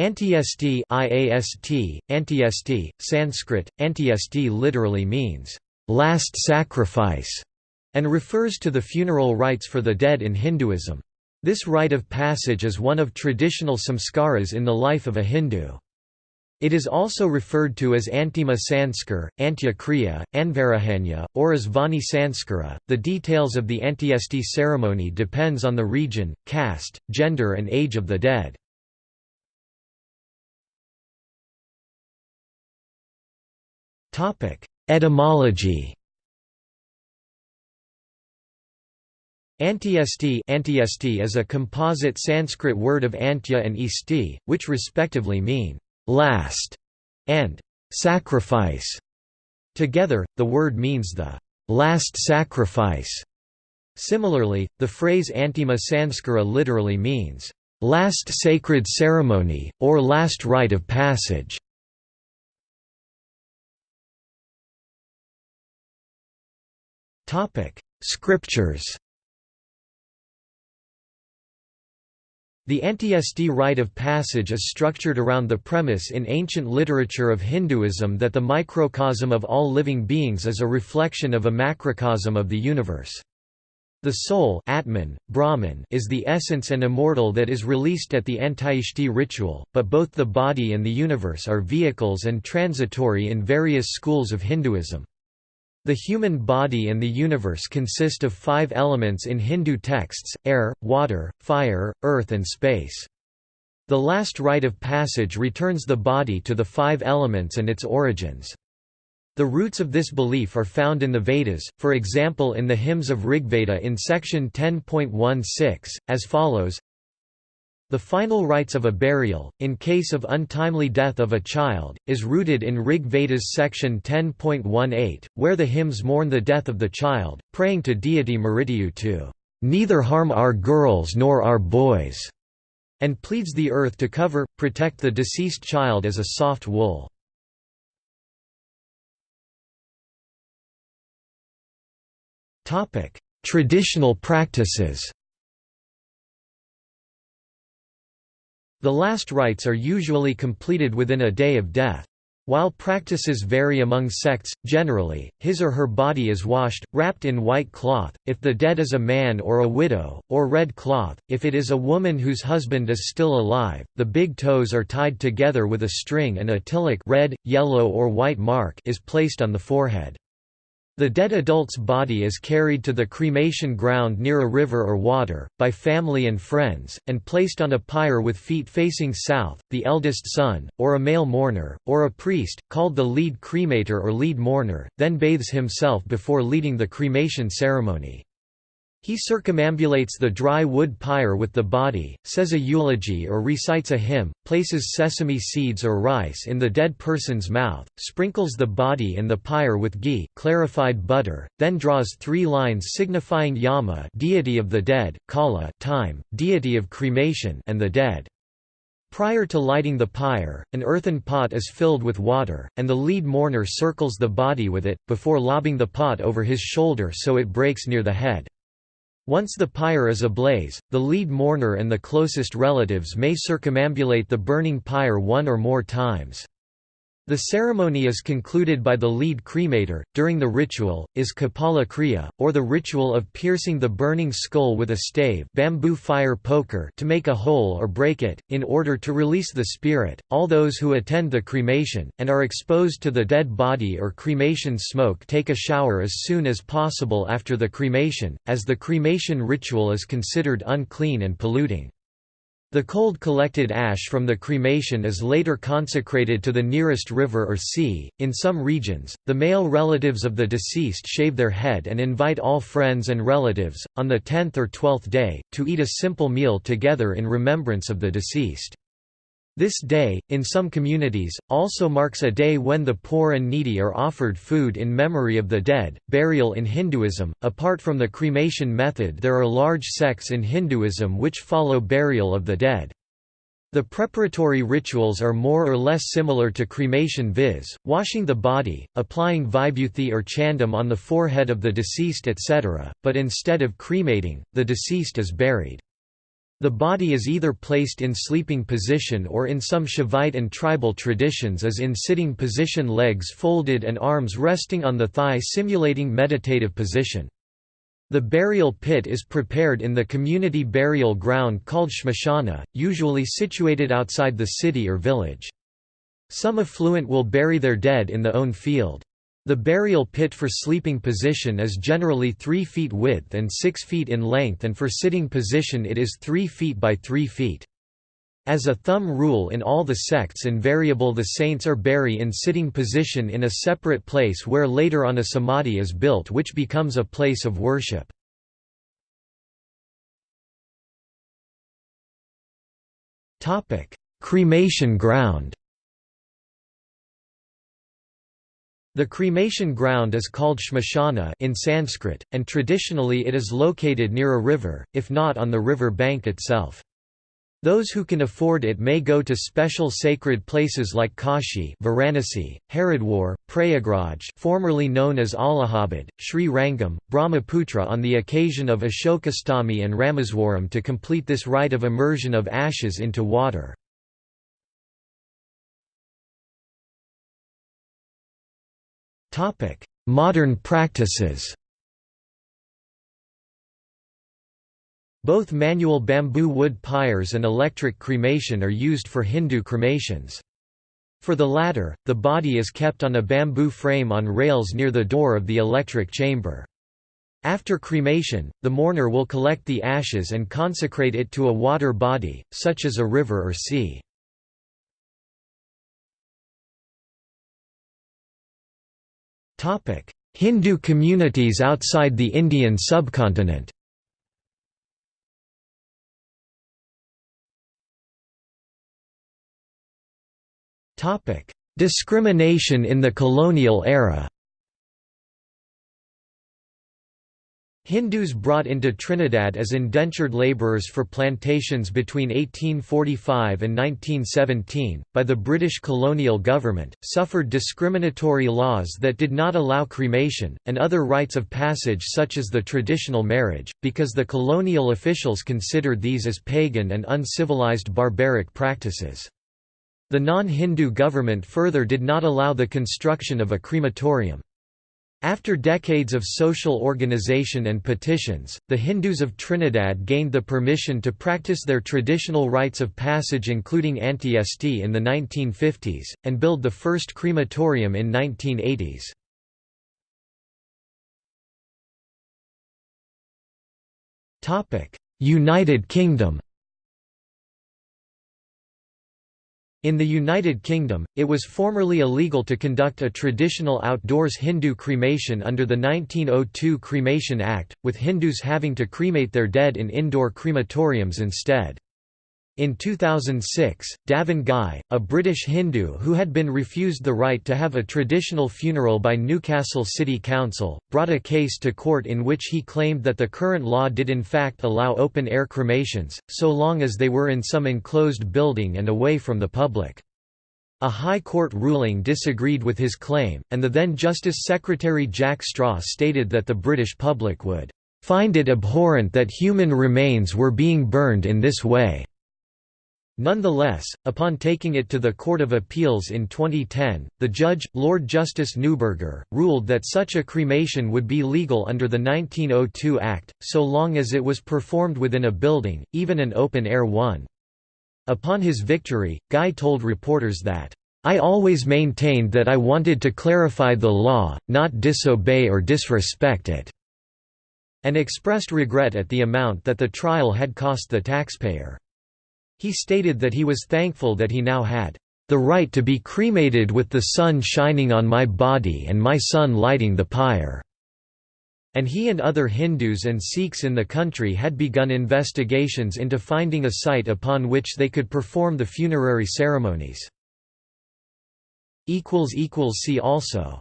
Antyesti IAST, Antyesti, Sanskrit, Antyesti literally means, "...last sacrifice", and refers to the funeral rites for the dead in Hinduism. This rite of passage is one of traditional samskaras in the life of a Hindu. It is also referred to as Antima Sanskar, Antya Kriya, Anvarahanya, or as Vahni Sanskara. The details of the Antyesti ceremony depends on the region, caste, gender and age of the dead. Etymology Antyesti Antyesti is a composite Sanskrit word of antya and isti, which respectively mean last and sacrifice. Together, the word means the last sacrifice. Similarly, the phrase Antima Sanskara literally means last sacred ceremony, or last rite of passage. Scriptures The Antyesti rite of passage is structured around the premise in ancient literature of Hinduism that the microcosm of all living beings is a reflection of a macrocosm of the universe. The soul Atman, Brahman is the essence and immortal that is released at the Antyeshti ritual, but both the body and the universe are vehicles and transitory in various schools of Hinduism. The human body and the universe consist of five elements in Hindu texts, air, water, fire, earth and space. The last rite of passage returns the body to the five elements and its origins. The roots of this belief are found in the Vedas, for example in the hymns of Rigveda in section 10.16, as follows the final rites of a burial, in case of untimely death of a child, is rooted in Rig Veda's section 10.18, where the hymns mourn the death of the child, praying to deity Mrityu to "...neither harm our girls nor our boys", and pleads the earth to cover, protect the deceased child as a soft wool. Traditional practices The last rites are usually completed within a day of death. While practices vary among sects, generally, his or her body is washed, wrapped in white cloth, if the dead is a man or a widow, or red cloth, if it is a woman whose husband is still alive, the big toes are tied together with a string and a tilak red, yellow or white mark is placed on the forehead. The dead adult's body is carried to the cremation ground near a river or water, by family and friends, and placed on a pyre with feet facing south. The eldest son, or a male mourner, or a priest, called the lead cremator or lead mourner, then bathes himself before leading the cremation ceremony. He circumambulates the dry wood pyre with the body, says a eulogy or recites a hymn, places sesame seeds or rice in the dead person's mouth, sprinkles the body and the pyre with ghee clarified butter, then draws three lines signifying Yama deity of the dead, Kala time, deity of cremation and the dead. Prior to lighting the pyre, an earthen pot is filled with water, and the lead mourner circles the body with it, before lobbing the pot over his shoulder so it breaks near the head. Once the pyre is ablaze, the lead mourner and the closest relatives may circumambulate the burning pyre one or more times. The ceremony is concluded by the lead cremator. During the ritual, is Kapala Kriya, or the ritual of piercing the burning skull with a stave bamboo fire poker to make a hole or break it, in order to release the spirit. All those who attend the cremation, and are exposed to the dead body or cremation smoke take a shower as soon as possible after the cremation, as the cremation ritual is considered unclean and polluting. The cold collected ash from the cremation is later consecrated to the nearest river or sea. In some regions, the male relatives of the deceased shave their head and invite all friends and relatives, on the tenth or twelfth day, to eat a simple meal together in remembrance of the deceased. This day, in some communities, also marks a day when the poor and needy are offered food in memory of the dead. Burial in Hinduism Apart from the cremation method, there are large sects in Hinduism which follow burial of the dead. The preparatory rituals are more or less similar to cremation viz., washing the body, applying vibhuti or chandam on the forehead of the deceased etc., but instead of cremating, the deceased is buried. The body is either placed in sleeping position or in some Shaivite and tribal traditions is in sitting position legs folded and arms resting on the thigh simulating meditative position. The burial pit is prepared in the community burial ground called shmashana, usually situated outside the city or village. Some affluent will bury their dead in the own field. The burial pit for sleeping position is generally 3 feet width and 6 feet in length and for sitting position it is 3 feet by 3 feet. As a thumb rule in all the sects invariable the saints are bury in sitting position in a separate place where later on a samadhi is built which becomes a place of worship. Cremation ground The cremation ground is called shmashana in Sanskrit, and traditionally it is located near a river, if not on the river bank itself. Those who can afford it may go to special sacred places like Kashi Varanasi, Haridwar, Prayagraj formerly known as Allahabad, Sri Rangam, Brahmaputra on the occasion of Ashokastami and Rameswaram to complete this rite of immersion of ashes into water. Modern practices Both manual bamboo wood pyres and electric cremation are used for Hindu cremations. For the latter, the body is kept on a bamboo frame on rails near the door of the electric chamber. After cremation, the mourner will collect the ashes and consecrate it to a water body, such as a river or sea. Hindu communities outside the Indian subcontinent. Discrimination in the colonial era Hindus brought into Trinidad as indentured labourers for plantations between 1845 and 1917, by the British colonial government, suffered discriminatory laws that did not allow cremation, and other rites of passage such as the traditional marriage, because the colonial officials considered these as pagan and uncivilized barbaric practices. The non-Hindu government further did not allow the construction of a crematorium. After decades of social organization and petitions, the Hindus of Trinidad gained the permission to practice their traditional rites of passage including antyesti in the 1950s, and build the first crematorium in 1980s. United Kingdom In the United Kingdom, it was formerly illegal to conduct a traditional outdoors Hindu cremation under the 1902 Cremation Act, with Hindus having to cremate their dead in indoor crematoriums instead. In 2006, Davan Ghai, a British Hindu who had been refused the right to have a traditional funeral by Newcastle City Council, brought a case to court in which he claimed that the current law did in fact allow open-air cremations, so long as they were in some enclosed building and away from the public. A High Court ruling disagreed with his claim, and the then Justice Secretary Jack Straw stated that the British public would "...find it abhorrent that human remains were being burned in this way." Nonetheless, upon taking it to the Court of Appeals in 2010, the judge, Lord Justice Neuberger, ruled that such a cremation would be legal under the 1902 Act, so long as it was performed within a building, even an open-air one. Upon his victory, Ghai told reporters that, "...I always maintained that I wanted to clarify the law, not disobey or disrespect it," and expressed regret at the amount that the trial had cost the taxpayer. He stated that he was thankful that he now had the right to be cremated with the sun shining on my body and my son lighting the pyre." And he and other Hindus and Sikhs in the country had begun investigations into finding a site upon which they could perform the funerary ceremonies. See also